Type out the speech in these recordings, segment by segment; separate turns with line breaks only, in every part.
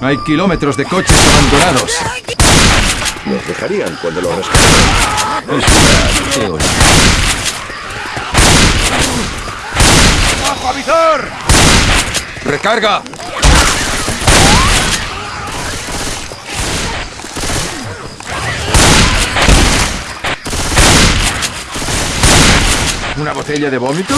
Hay kilómetros de coches abandonados.
Los dejarían cuando los rescataran.
¡Bajo avisor! ¡Recarga! ¿Una botella de vómito?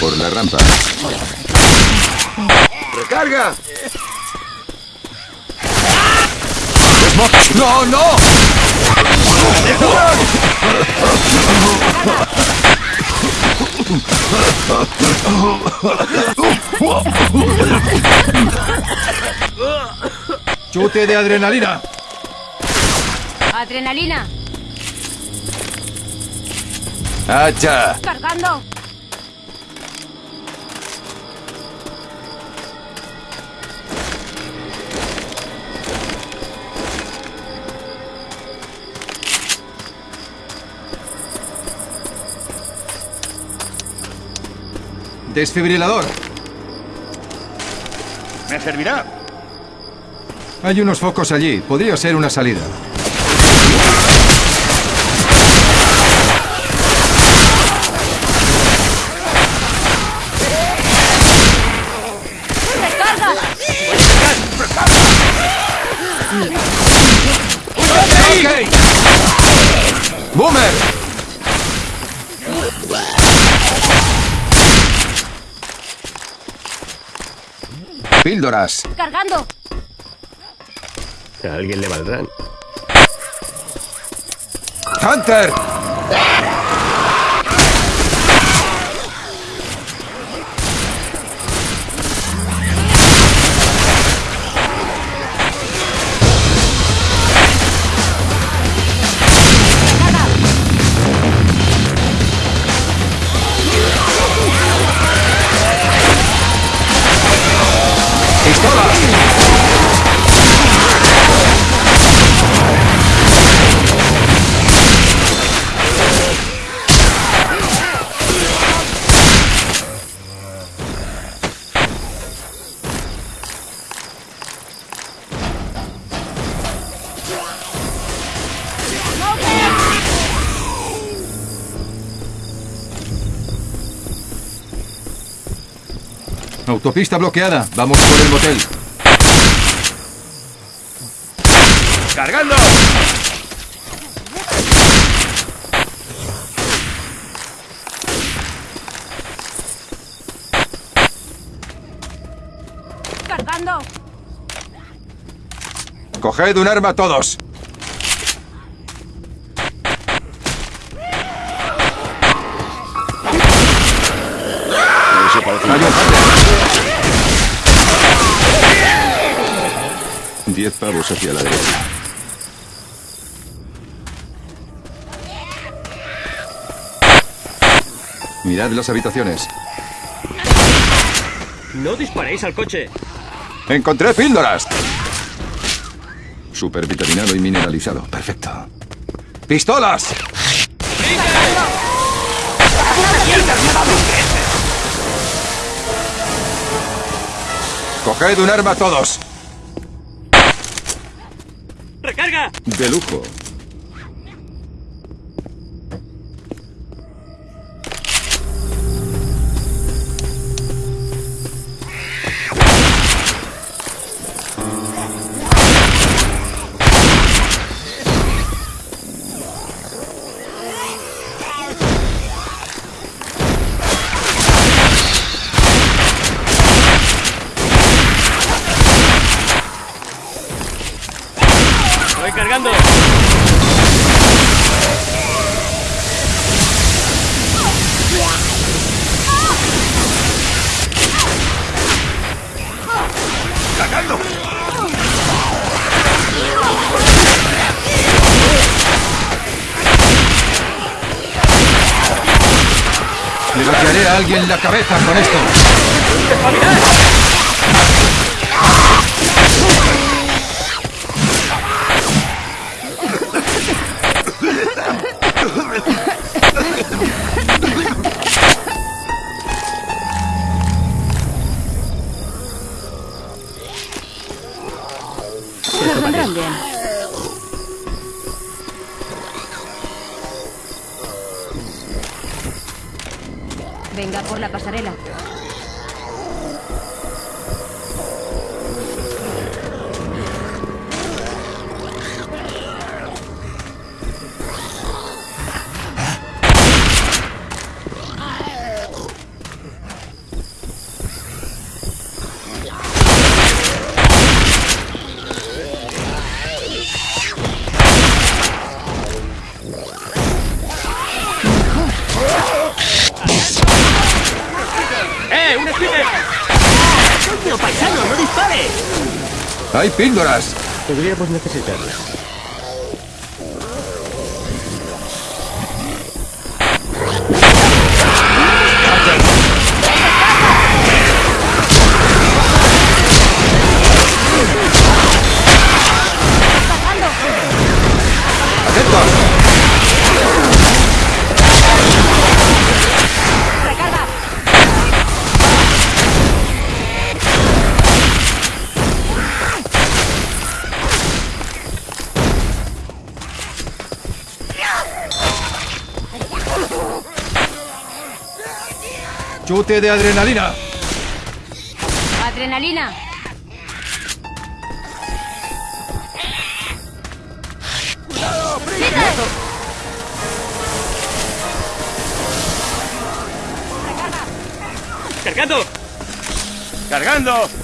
Por la rampa. ¡Recarga!
¡No, no! ¡Chute de adrenalina!
Adrenalina.
¡Hacha!
Cargando.
¡Desfibrilador!
¿Me servirá?
Hay unos focos allí. Podría ser una salida. Píldoras.
Cargando.
A alguien le valdrán.
¡Hunter! Autopista bloqueada. Vamos por el motel.
¡Cargando!
Cargando.
Coged un arma todos.
10 pavos hacia la derecha.
Mirad las habitaciones.
No disparéis al coche.
Encontré píldoras. Supervitaminado y mineralizado. Perfecto. ¡Pistolas! ¡Coged un arma todos!
De lujo.
Alguien la cabeza con esto.
Pasarela.
¡Hay píldoras!
Podríamos necesitarlas.
¡Chute de adrenalina!
¡Adrenalina!
¡Cargando!
¡Cargando!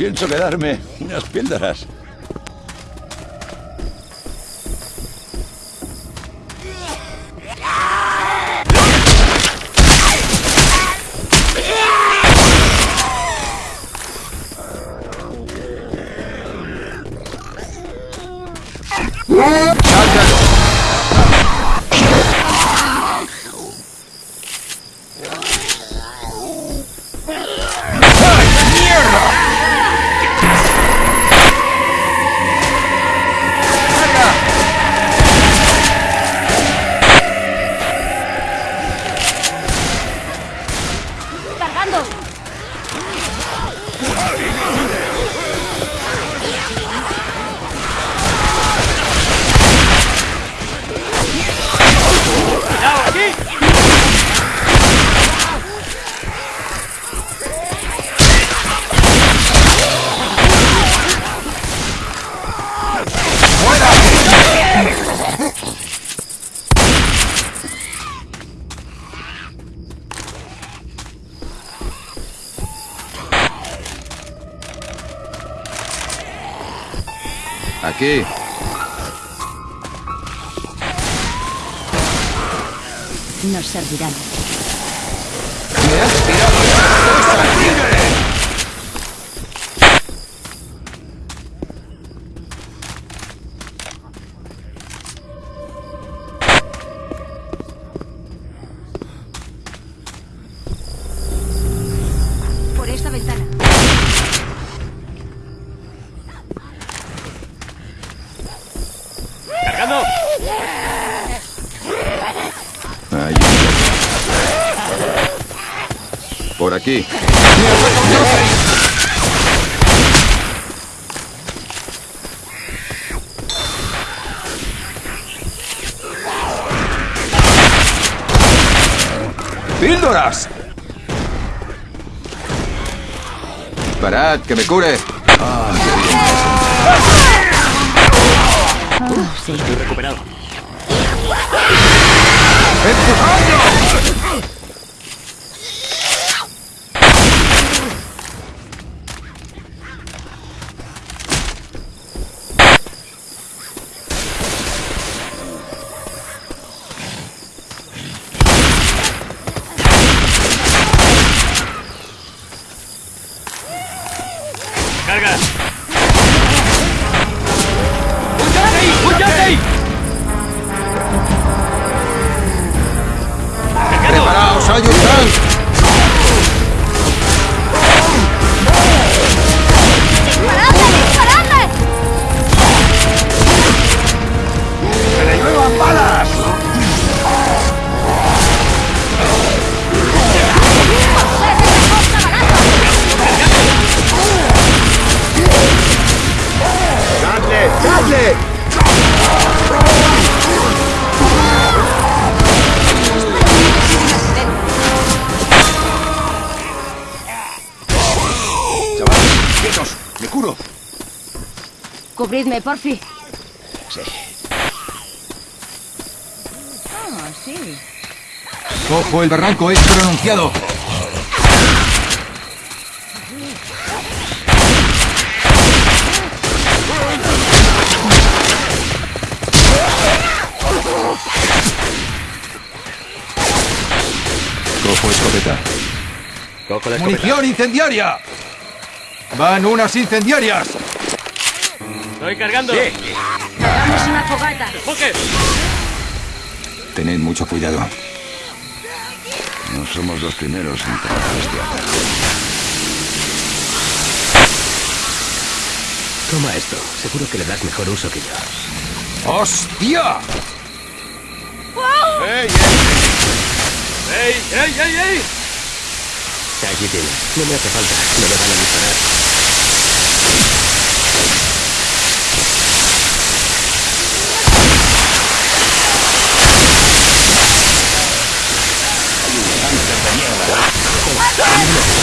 Pienso quedarme unas píldoras.
Aquí.
Nos servirán. Por esta ventana.
¡Cargando!
Ahí. Por aquí. ¡Píldoras! Parad, que me cure. Ah, qué bien.
Ah, sí.
Estoy recuperado.
¡Empujadlo! carga.
Cubridme, porfi.
Sí.
Ah, sí.
Ojo, el barranco es pronunciado.
Cojo escopeta.
Cojo la escopeta.
¡Munición incendiaria! ¡Van unas incendiarias!
Estoy cargando.
Hagamos una fogata.
¡Enfoque!
Tened mucho cuidado.
No somos los primeros en tratar este ataque.
Toma esto. Seguro que le das mejor uso que yo.
¡Hostia!
¡Ey, ey, ey, ey!
Aquí tiene. No me hace falta. No me van a disparar. Ah!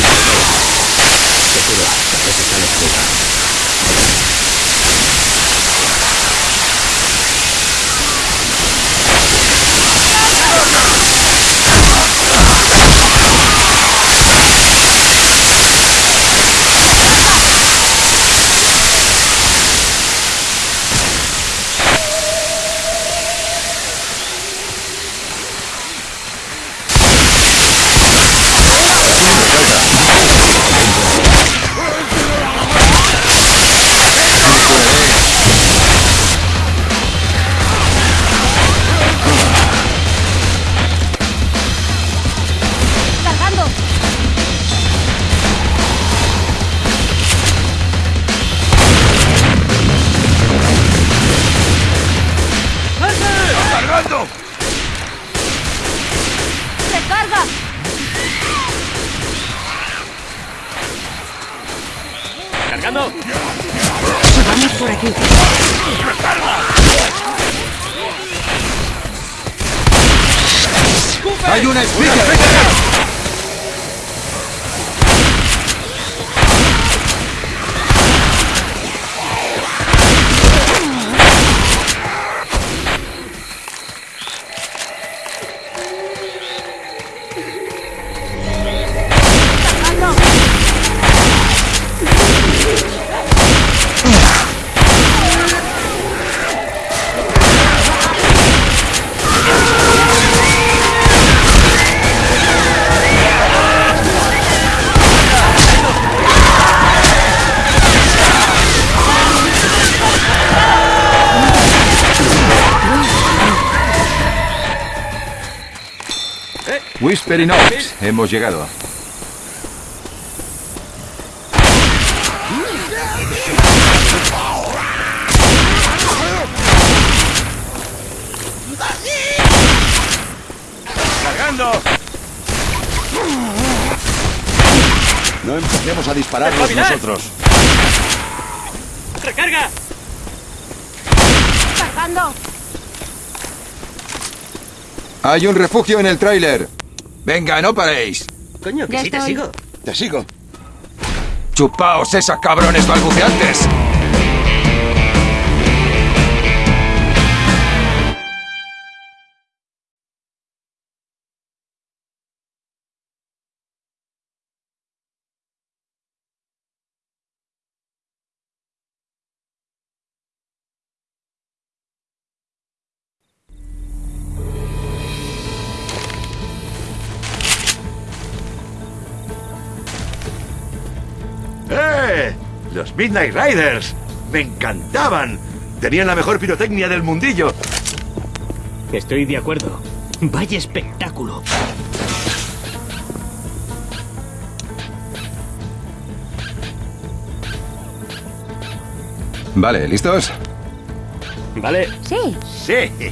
¡Cargando! Vamos por aquí.
¡Hay una speaker! Oaks. Hemos llegado.
¡Cargando!
No empecemos a dispararnos nosotros.
¡Recarga!
¡Cargando!
Hay un refugio en el tráiler. Venga, no paréis.
Coño, que
Ya
sí te sigo.
Te sigo.
Chupaos esa cabrones balbuceantes.
¡Eh! Los Midnight Riders. Me encantaban. Tenían la mejor pirotecnia del mundillo.
Estoy de acuerdo. Vaya espectáculo.
Vale, ¿listos?
Vale.
Sí.
Sí.